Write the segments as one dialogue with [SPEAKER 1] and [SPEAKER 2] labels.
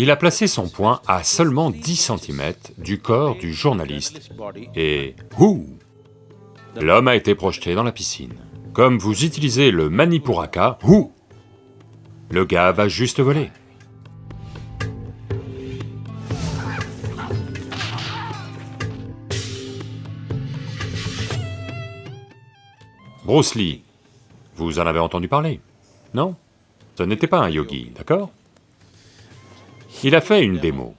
[SPEAKER 1] Il a placé son poing à seulement 10 cm du corps du journaliste. Et... Ouh L'homme a été projeté dans la piscine. Comme vous utilisez le Manipuraka, ouh Le gars va juste voler. Bruce Lee, vous en avez entendu parler, non? Ce n'était pas un yogi, d'accord? Il a fait une démo.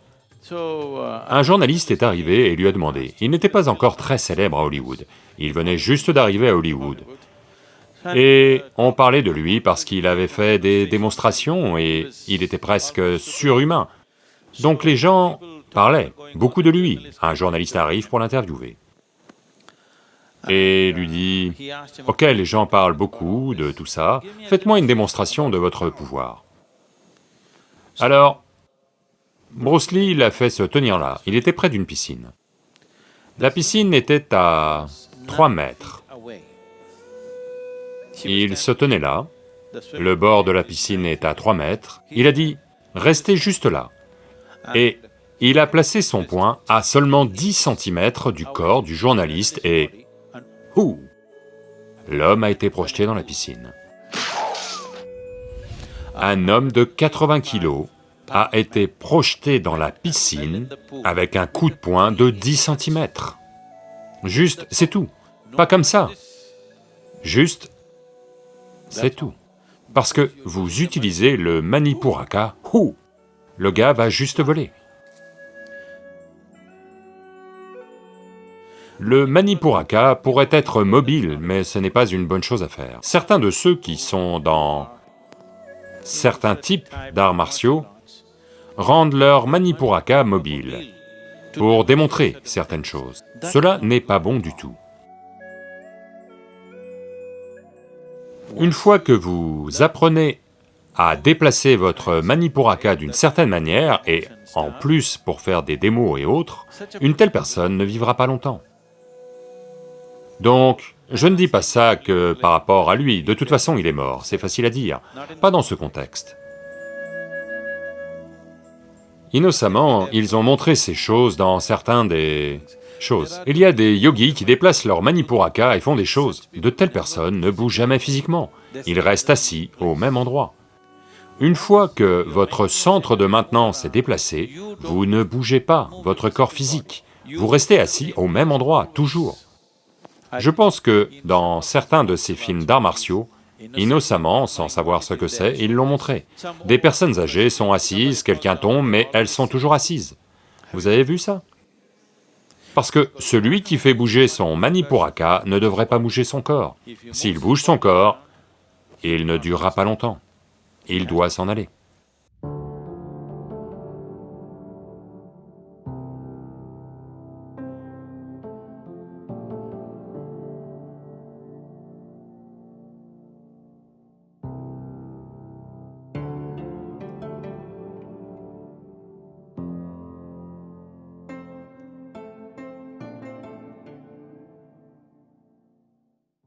[SPEAKER 1] Un journaliste est arrivé et lui a demandé, il n'était pas encore très célèbre à Hollywood, il venait juste d'arriver à Hollywood. Et on parlait de lui parce qu'il avait fait des démonstrations et il était presque surhumain. Donc les gens parlaient beaucoup de lui. Un journaliste arrive pour l'interviewer et lui dit, « Ok, les gens parlent beaucoup de tout ça, faites-moi une démonstration de votre pouvoir. » Alors, Bruce Lee l'a fait se tenir là, il était près d'une piscine. La piscine était à 3 mètres. Il se tenait là, le bord de la piscine est à 3 mètres, il a dit, « Restez juste là. » Et il a placé son poing à seulement 10 cm du corps du journaliste et Ouh L'homme a été projeté dans la piscine. Un homme de 80 kilos a été projeté dans la piscine avec un coup de poing de 10 cm. Juste, c'est tout. Pas comme ça. Juste, c'est tout. Parce que vous utilisez le Manipuraka, ouh Le gars va juste voler. Le Manipuraka pourrait être mobile, mais ce n'est pas une bonne chose à faire. Certains de ceux qui sont dans certains types d'arts martiaux rendent leur Manipuraka mobile pour démontrer certaines choses. Cela n'est pas bon du tout. Une fois que vous apprenez à déplacer votre Manipuraka d'une certaine manière, et en plus pour faire des démos et autres, une telle personne ne vivra pas longtemps. Donc, je ne dis pas ça que par rapport à lui, de toute façon il est mort, c'est facile à dire, pas dans ce contexte. Innocemment, ils ont montré ces choses dans certains des choses. Il y a des yogis qui déplacent leur manipuraka et font des choses. De telles personnes ne bougent jamais physiquement, ils restent assis au même endroit. Une fois que votre centre de maintenance est déplacé, vous ne bougez pas votre corps physique, vous restez assis au même endroit, toujours. Je pense que dans certains de ces films d'arts martiaux, innocemment, sans savoir ce que c'est, ils l'ont montré. Des personnes âgées sont assises, quelqu'un tombe, mais elles sont toujours assises. Vous avez vu ça? Parce que celui qui fait bouger son Manipuraka ne devrait pas bouger son corps. S'il bouge son corps, il ne durera pas longtemps. Il doit s'en aller.